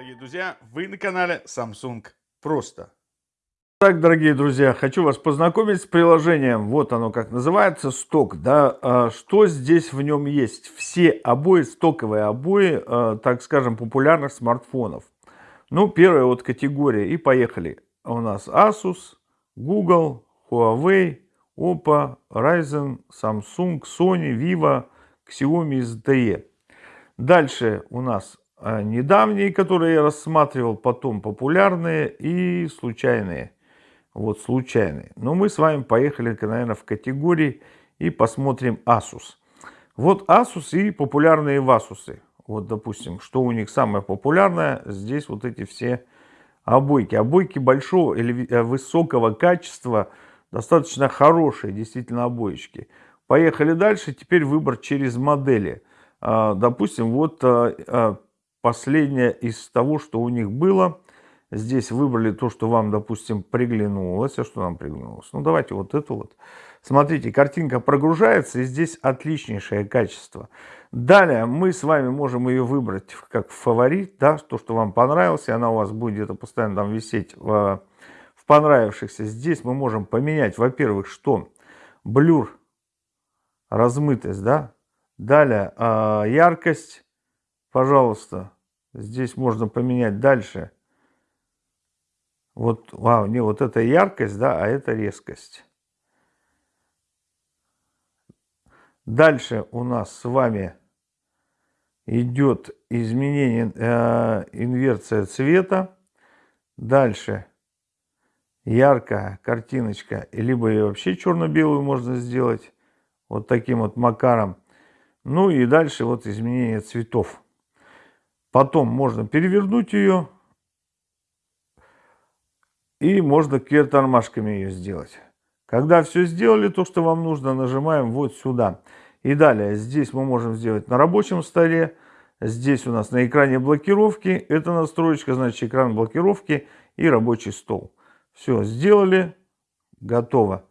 друзья! Вы на канале Samsung Просто. Так, дорогие друзья, хочу вас познакомить с приложением. Вот оно как называется, сток. Да? А что здесь в нем есть? Все обои, стоковые обои, а, так скажем, популярных смартфонов. Ну, первая вот категория. И поехали. У нас Asus, Google, Huawei, Oppo, Ryzen, Samsung, Sony, Vivo, Xiaomi, ZTE. Дальше у нас недавние, которые я рассматривал, потом популярные и случайные. Вот случайные. Но мы с вами поехали, наверное, в категории и посмотрим Asus. Вот Asus и популярные Васусы. Вот, допустим, что у них самое популярное, здесь вот эти все обойки. Обойки большого или э, высокого качества, достаточно хорошие, действительно, обоечки. Поехали дальше, теперь выбор через модели. А, допустим, вот а, а, последнее из того, что у них было. Здесь выбрали то, что вам, допустим, приглянулось. А что нам приглянулось? Ну, давайте вот это вот. Смотрите, картинка прогружается, и здесь отличнейшее качество. Далее мы с вами можем ее выбрать как фаворит, да, то, что вам понравилось, и она у вас будет где-то постоянно там висеть в, в понравившихся. Здесь мы можем поменять, во-первых, что? Блюр, размытость, да. Далее а, яркость, пожалуйста, здесь можно поменять дальше. Вот, вау, не, вот это яркость, да, а это резкость. Дальше у нас с вами идет изменение, э, инверция цвета. Дальше яркая картиночка, либо ее вообще черно-белую можно сделать вот таким вот макаром. Ну и дальше вот изменение цветов. Потом можно перевернуть ее. И можно квертормашками ее сделать. Когда все сделали, то, что вам нужно, нажимаем вот сюда. И далее, здесь мы можем сделать на рабочем столе. Здесь у нас на экране блокировки. Это настроечка, значит, экран блокировки и рабочий стол. Все, сделали, готово.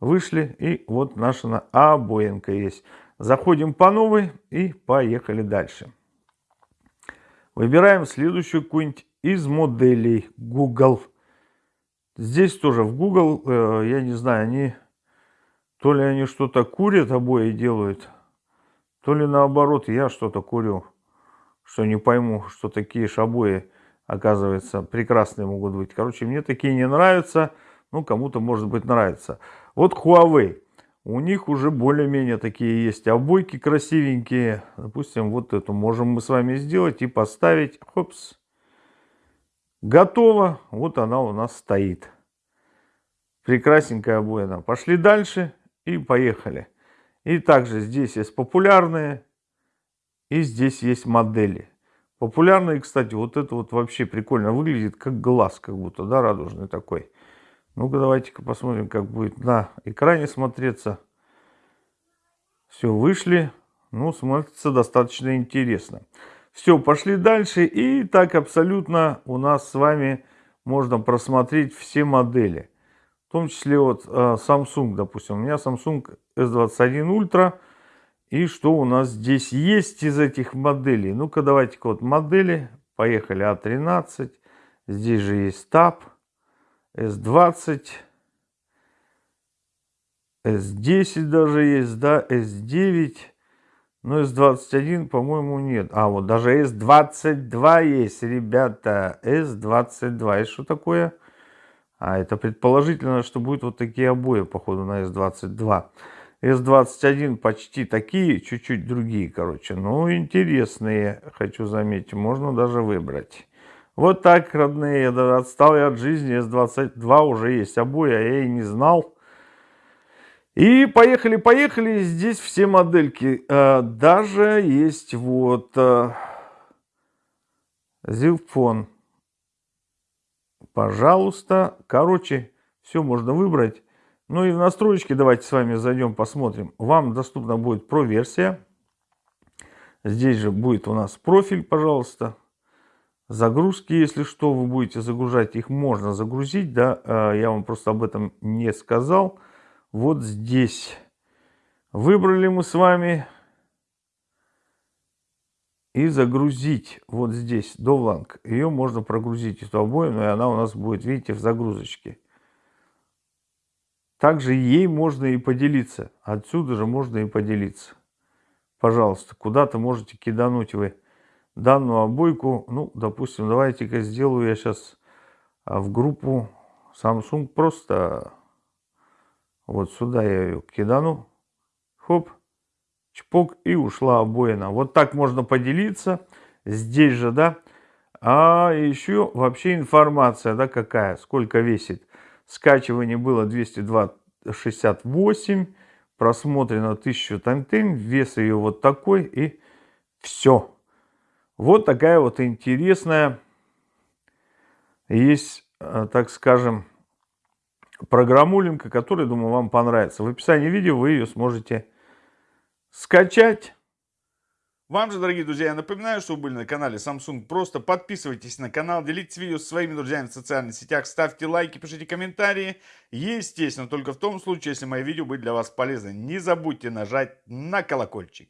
Вышли, и вот наша обоинка есть. Заходим по новой и поехали дальше. Выбираем следующую какую-нибудь из моделей Google. Здесь тоже в Google, э, я не знаю, они то ли они что-то курят, обои делают, то ли наоборот я что-то курю, что не пойму, что такие же обои, оказывается, прекрасные могут быть. Короче, мне такие не нравятся, ну, кому-то, может быть, нравится. Вот Huawei. У них уже более-менее такие есть обойки красивенькие. Допустим, вот эту можем мы с вами сделать и поставить. Хопс. Готово. Вот она у нас стоит. Прекрасненькая обоина. Пошли дальше и поехали. И также здесь есть популярные. И здесь есть модели. Популярные, кстати, вот это вот вообще прикольно выглядит, как глаз, как будто, да, радужный такой. Ну-ка, давайте-ка посмотрим, как будет на экране смотреться. Все, вышли. Ну, смотрится достаточно интересно. Все, пошли дальше. И так абсолютно у нас с вами можно просмотреть все модели. В том числе вот а, Samsung, допустим. У меня Samsung S21 Ultra. И что у нас здесь есть из этих моделей? Ну-ка, давайте-ка вот модели. Поехали А13. Здесь же есть Tab. S20, S10 даже есть, да, S9, но S21, по-моему, нет. А, вот даже S22 есть, ребята, S22. Это что такое? А, это предположительно, что будет вот такие обои, походу, на S22. S21 почти такие, чуть-чуть другие, короче. Ну, интересные, хочу заметить, можно даже выбрать. Вот так, родные, даже отстал я от жизни, С-22 уже есть обои, а я и не знал. И поехали, поехали, здесь все модельки. Э, даже есть вот Зилфон. Э, Пожалуйста. Короче, все можно выбрать. Ну и в настройки давайте с вами зайдем, посмотрим. Вам доступна будет про-версия. Здесь же будет у нас профиль, пожалуйста. Загрузки, если что, вы будете загружать, их можно загрузить, да, а, я вам просто об этом не сказал. Вот здесь выбрали мы с вами и загрузить вот здесь довланг. Ее можно прогрузить эту обоину, и она у нас будет, видите, в загрузочке. Также ей можно и поделиться. Отсюда же можно и поделиться. Пожалуйста, куда-то можете кидануть вы данную обойку. Ну, допустим, давайте-ка сделаю я сейчас а, в группу Samsung просто вот сюда я ее кидану. Хоп, чпок и ушла обоина. Вот так можно поделиться. Здесь же, да. А еще вообще информация, да, какая, сколько весит. Скачивание было 268, просмотрено 1000 тантын, вес ее вот такой и все. Вот такая вот интересная есть, э, так скажем, программулинка, которая, думаю, вам понравится. В описании видео вы ее сможете скачать. Вам же, дорогие друзья, я напоминаю, что вы были на канале Samsung Просто. Подписывайтесь на канал, делитесь видео со своими друзьями в социальных сетях, ставьте лайки, пишите комментарии. Естественно, только в том случае, если мои видео были для вас полезны. Не забудьте нажать на колокольчик.